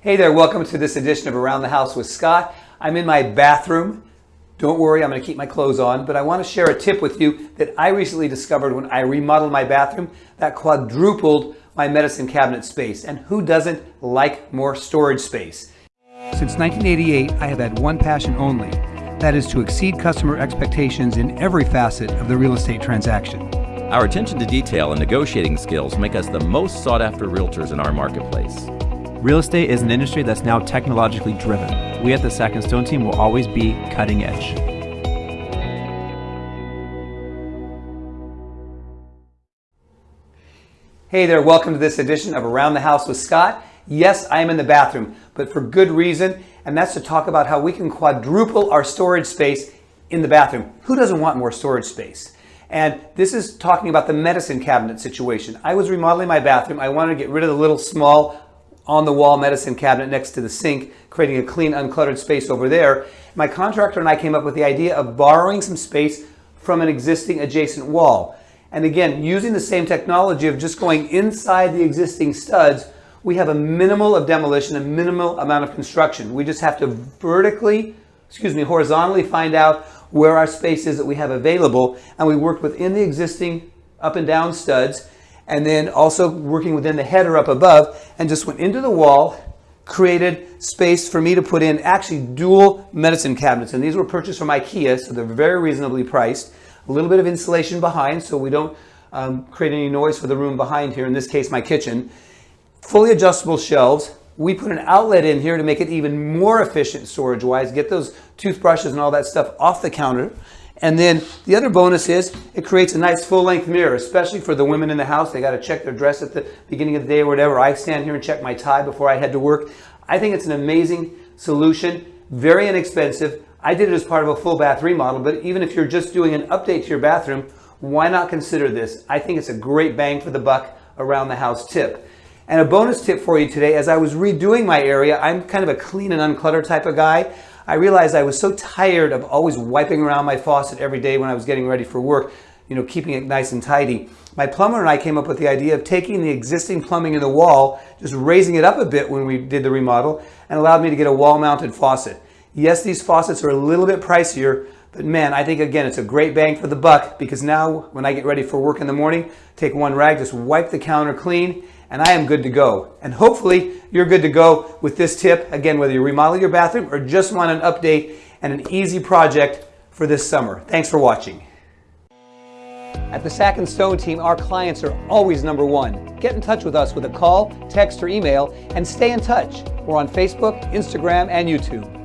Hey there, welcome to this edition of Around the House with Scott. I'm in my bathroom. Don't worry, I'm going to keep my clothes on, but I want to share a tip with you that I recently discovered when I remodeled my bathroom that quadrupled my medicine cabinet space. And who doesn't like more storage space? Since 1988, I have had one passion only. That is to exceed customer expectations in every facet of the real estate transaction. Our attention to detail and negotiating skills make us the most sought after realtors in our marketplace. Real estate is an industry that's now technologically driven. We at the Sack and Stone team will always be cutting edge. Hey there, welcome to this edition of Around the House with Scott. Yes, I am in the bathroom, but for good reason, and that's to talk about how we can quadruple our storage space in the bathroom. Who doesn't want more storage space? And this is talking about the medicine cabinet situation. I was remodeling my bathroom. I wanted to get rid of the little small on the wall medicine cabinet next to the sink, creating a clean, uncluttered space over there. My contractor and I came up with the idea of borrowing some space from an existing adjacent wall. And again, using the same technology of just going inside the existing studs, we have a minimal of demolition, a minimal amount of construction. We just have to vertically, excuse me, horizontally find out where our space is that we have available. And we worked within the existing up and down studs and then also working within the header up above and just went into the wall, created space for me to put in actually dual medicine cabinets. And these were purchased from Ikea, so they're very reasonably priced. A little bit of insulation behind so we don't um, create any noise for the room behind here, in this case my kitchen. Fully adjustable shelves. We put an outlet in here to make it even more efficient storage-wise, get those toothbrushes and all that stuff off the counter. And then the other bonus is it creates a nice full-length mirror, especially for the women in the house. They got to check their dress at the beginning of the day or whatever. I stand here and check my tie before I head to work. I think it's an amazing solution, very inexpensive. I did it as part of a full bath remodel, but even if you're just doing an update to your bathroom, why not consider this? I think it's a great bang for the buck around the house tip. And a bonus tip for you today, as I was redoing my area, I'm kind of a clean and uncluttered type of guy. I realized I was so tired of always wiping around my faucet every day when I was getting ready for work, you know, keeping it nice and tidy. My plumber and I came up with the idea of taking the existing plumbing in the wall, just raising it up a bit when we did the remodel, and allowed me to get a wall-mounted faucet. Yes, these faucets are a little bit pricier, but man, I think again, it's a great bang for the buck because now when I get ready for work in the morning, take one rag, just wipe the counter clean, and I am good to go. And hopefully you're good to go with this tip. Again, whether you remodel your bathroom or just want an update and an easy project for this summer. Thanks for watching. At the Sack and Stone team, our clients are always number one. Get in touch with us with a call, text, or email, and stay in touch. We're on Facebook, Instagram, and YouTube.